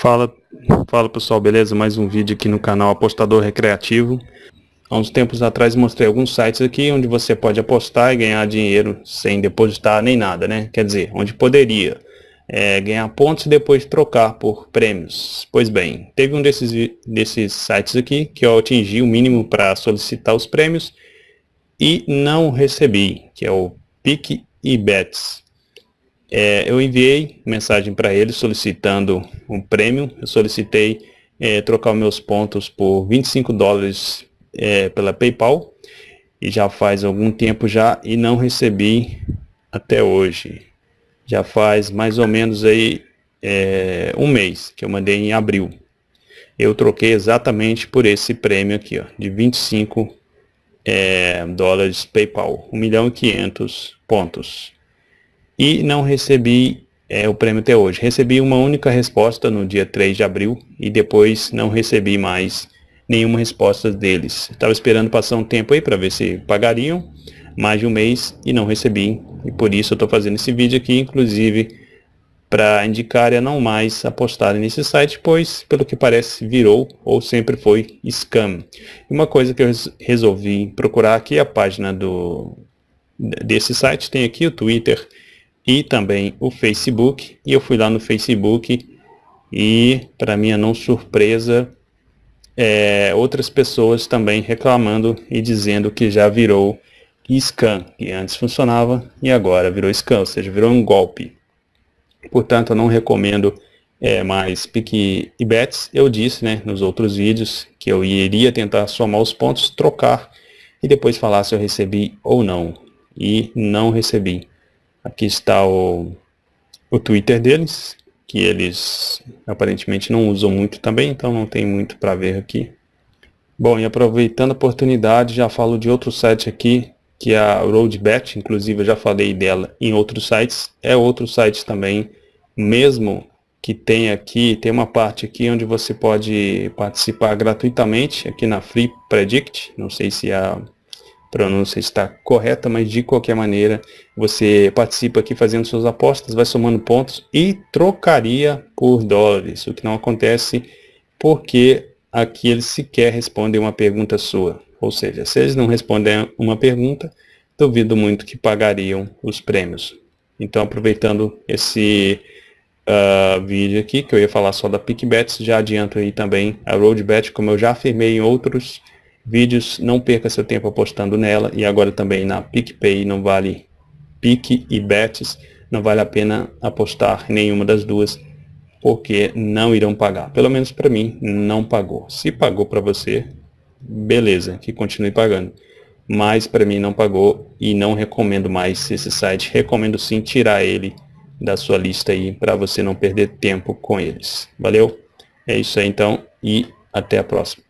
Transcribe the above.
Fala, fala pessoal, beleza? Mais um vídeo aqui no canal Apostador Recreativo. Há uns tempos atrás mostrei alguns sites aqui onde você pode apostar e ganhar dinheiro sem depositar nem nada, né? Quer dizer, onde poderia é, ganhar pontos e depois trocar por prêmios. Pois bem, teve um desses, desses sites aqui que eu atingi o mínimo para solicitar os prêmios e não recebi, que é o Pique e Bets. É, eu enviei mensagem para ele solicitando um prêmio. Eu solicitei é, trocar meus pontos por 25 dólares é, pela PayPal e já faz algum tempo já e não recebi até hoje. Já faz mais ou menos aí é, um mês que eu mandei em abril. Eu troquei exatamente por esse prêmio aqui, ó, de 25 é, dólares PayPal, 1 milhão e 500 pontos e não recebi é, o prêmio até hoje. Recebi uma única resposta no dia 3 de abril e depois não recebi mais nenhuma resposta deles. Estava esperando passar um tempo aí para ver se pagariam, mais de um mês e não recebi. E por isso eu estou fazendo esse vídeo aqui, inclusive para indicar a não mais apostarem nesse site, pois pelo que parece virou ou sempre foi scam. Uma coisa que eu resolvi procurar aqui é a página do desse site, tem aqui o Twitter, e também o Facebook. E eu fui lá no Facebook e, para minha não surpresa, é, outras pessoas também reclamando e dizendo que já virou scam, que antes funcionava e agora virou scam, ou seja, virou um golpe. Portanto, eu não recomendo é, mais pique e bets. Eu disse né, nos outros vídeos que eu iria tentar somar os pontos, trocar e depois falar se eu recebi ou não. E não recebi. Aqui está o, o Twitter deles, que eles aparentemente não usam muito também, então não tem muito para ver aqui. Bom, e aproveitando a oportunidade, já falo de outro site aqui, que é a Roadbet, inclusive eu já falei dela em outros sites. É outro site também, mesmo que tem aqui, tem uma parte aqui onde você pode participar gratuitamente, aqui na Free Predict, não sei se a pronúncia está correta, mas de qualquer maneira você participa aqui fazendo suas apostas, vai somando pontos e trocaria por dólares, o que não acontece porque aqui eles sequer respondem uma pergunta sua. Ou seja, se eles não respondem uma pergunta, duvido muito que pagariam os prêmios. Então, aproveitando esse uh, vídeo aqui, que eu ia falar só da PicBets, já adianto aí também a RoadBet, como eu já afirmei em outros vídeos, não perca seu tempo apostando nela e agora também na PicPay não vale Pique e Bets, não vale a pena apostar nenhuma das duas porque não irão pagar. Pelo menos para mim não pagou. Se pagou para você, beleza, que continue pagando. Mas para mim não pagou e não recomendo mais esse site. Recomendo sim tirar ele da sua lista aí para você não perder tempo com eles. Valeu? É isso aí então e até a próxima.